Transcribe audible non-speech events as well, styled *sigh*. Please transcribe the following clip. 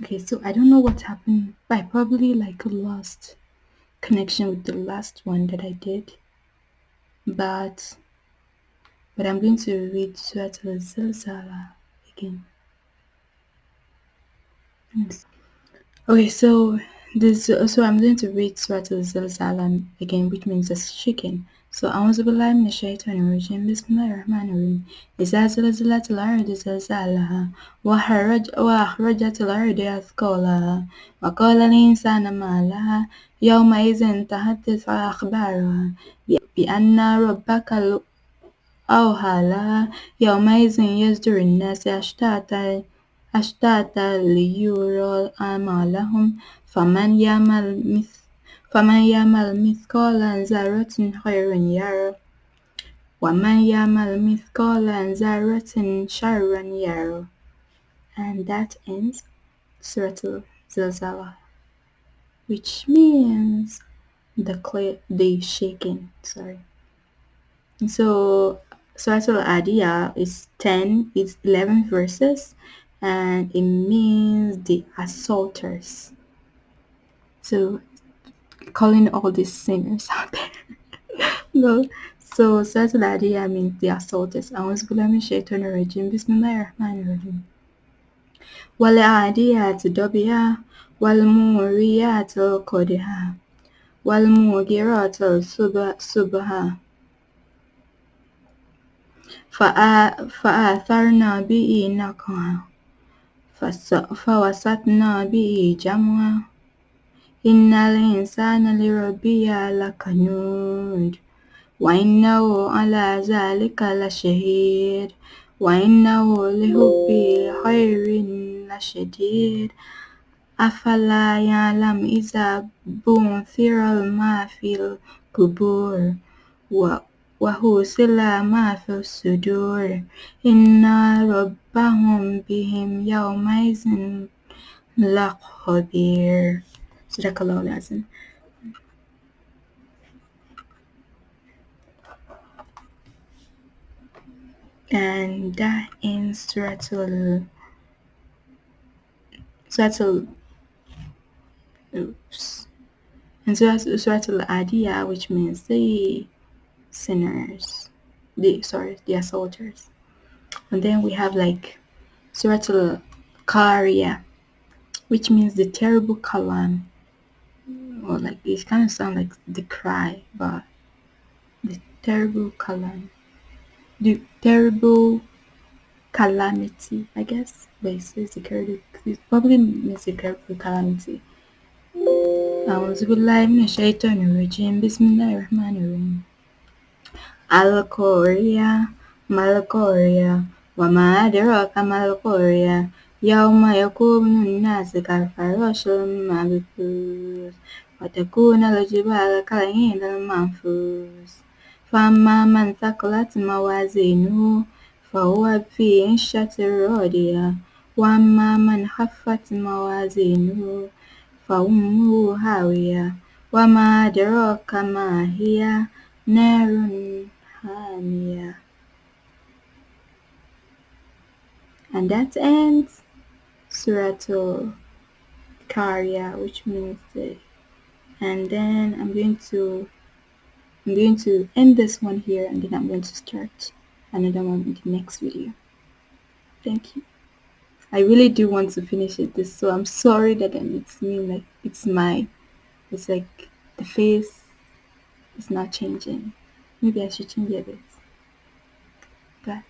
Okay, so I don't know what happened. I probably like lost connection with the last one that I did. But but I'm going to read Surah Al-Zalzala again. Okay, so this so I'm going to read Surah Al-Zalzala again, which means the shaking. So أعوذ بالله من الشيطان الرجيم بسم الله الرحمن الرحيم إذا زلزلت الأرض زلزالها وخرج وأخرجت الأرض أثقالها وقال الإنسان ما لها يومئذ تحدث أخبارها بأن ربك أوحى لها يومئذ يصدر الناس أشتاتا أشتاتا ليروا أعمالهم فمن يعمل مثل فمن يعمل مثقال ذرة خيرا يره ومن يعمل مثقال ذرة شرا يره and that ends Surah Zilzala which means the clay the shaking sorry so Surah Al-Adiyah is 10 it's 11 verses and it means the assaulters so calling all these sinners out there *laughs* no so Surah Al-Adiyah means the assaulters أعوذ بالله من الشيطان الرجيم بسم الله الرحمن الرحيم والعاديات ضبحا والموريات قدحا والمغيرات صبحا فأثرنا به نقعا فوسطنا به جمعا إن الإنسان لربه لكنود وإنه على ذلك لشهيد. وإنه لحب الخير لشديد. أفلا يعلم إذا بعثر ما في القبور. وحصل ما في الصدور إن ربهم بهم يومئذ لخبير صدق الله العظيم and that ends Suratul Suratul oops and Suratul Adiyah which means the sinners the sorry the assaulters and then we have like Suratul Qariya which means the terrible kalam or like it kind of sound like the cry but the terrible kalam the terrible calamity, I guess. But it says the terrible, it probably means the terrible calamity. أعوذ بالله من الشيطان الرجيم بسم الله الرحمن الرحيم القارية ما القارية وما أدراك ما القارية يوم يكون الناس كالفراش المبثوث وتكون الجبال كالعهن المنفوس فأما من ثقلت موازينه فهو في عيشة راضية وأما من خفت موازينه فأمه هاوية وما أدراك ما هي نار Hania. And that ends Suratul Karya, which means the and then I'm going to I'm going to end this one here and then I'm going to start another one in the next video. Thank you. I really do want to finish it this so I'm sorry that I'm, it's me like it's my it's like the face is not changing. Ne diğer için geliriz. Gel.